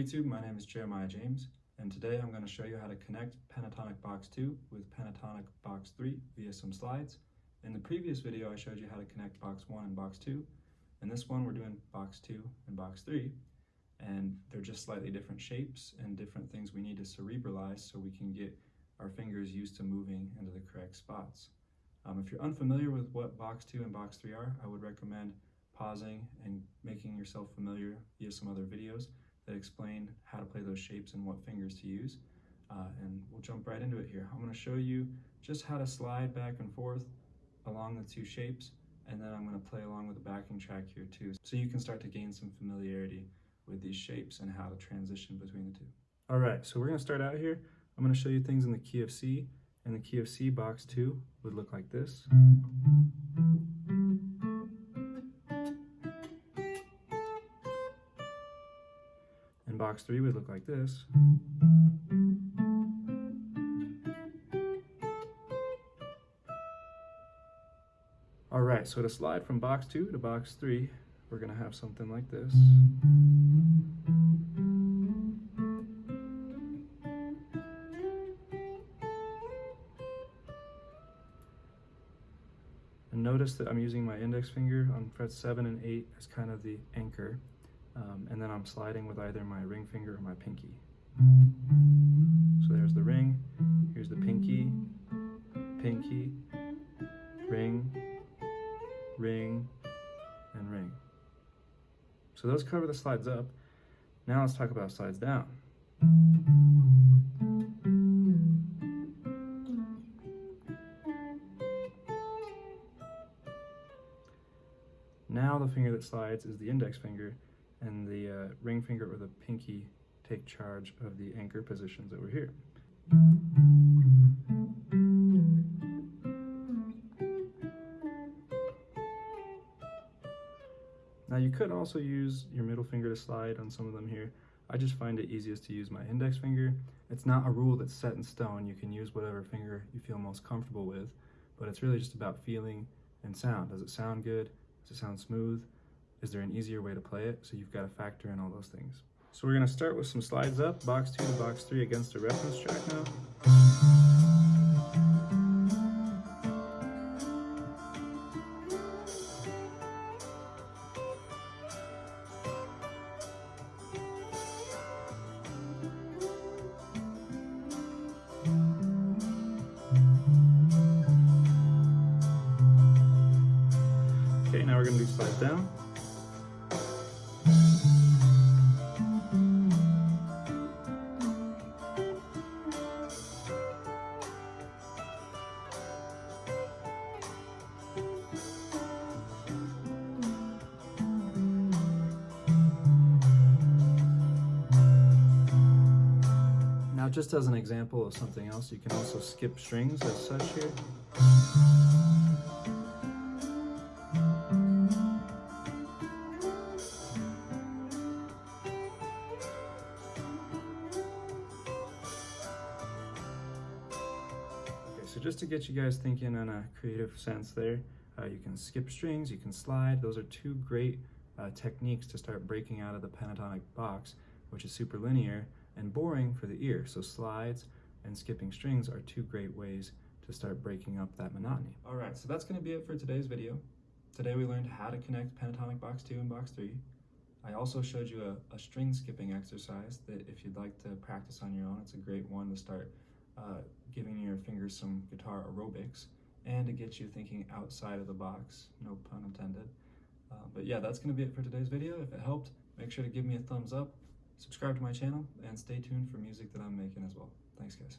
YouTube, my name is Jeremiah James, and today I'm going to show you how to connect Pentatonic Box 2 with Pentatonic Box 3 via some slides. In the previous video, I showed you how to connect Box 1 and Box 2. In this one, we're doing Box 2 and Box 3, and they're just slightly different shapes and different things we need to cerebralize so we can get our fingers used to moving into the correct spots. Um, if you're unfamiliar with what Box 2 and Box 3 are, I would recommend pausing and making yourself familiar via some other videos that explain how to play those shapes and what fingers to use. Uh, and we'll jump right into it here. I'm going to show you just how to slide back and forth along the two shapes and then I'm going to play along with the backing track here too so you can start to gain some familiarity with these shapes and how to transition between the two. All right, so we're going to start out here. I'm going to show you things in the key of C and the key of C box 2 would look like this. Box three would look like this. All right, so to slide from box two to box three, we're gonna have something like this. And notice that I'm using my index finger on frets seven and eight as kind of the anchor. Um, and then I'm sliding with either my ring finger or my pinky. So there's the ring, here's the pinky, pinky, ring, ring, and ring. So those cover the slides up. Now let's talk about slides down. Now the finger that slides is the index finger, and the uh, ring finger or the pinky take charge of the anchor positions over here. Now you could also use your middle finger to slide on some of them here. I just find it easiest to use my index finger. It's not a rule that's set in stone. You can use whatever finger you feel most comfortable with, but it's really just about feeling and sound. Does it sound good? Does it sound smooth? Is there an easier way to play it? So you've got to factor in all those things. So we're going to start with some slides up, box two to box three against a reference track now. Okay, now we're going to do slides down. Just as an example of something else, you can also skip strings as such here. So just to get you guys thinking in a creative sense there, uh, you can skip strings, you can slide. Those are two great uh, techniques to start breaking out of the pentatonic box, which is super linear, and boring for the ear. So slides and skipping strings are two great ways to start breaking up that monotony. All right, so that's gonna be it for today's video. Today we learned how to connect pentatonic box two and box three. I also showed you a, a string skipping exercise that if you'd like to practice on your own, it's a great one to start uh, giving your fingers some guitar aerobics and to get you thinking outside of the box, no pun intended. Uh, but yeah, that's gonna be it for today's video. If it helped, make sure to give me a thumbs up subscribe to my channel, and stay tuned for music that I'm making as well. Thanks, guys.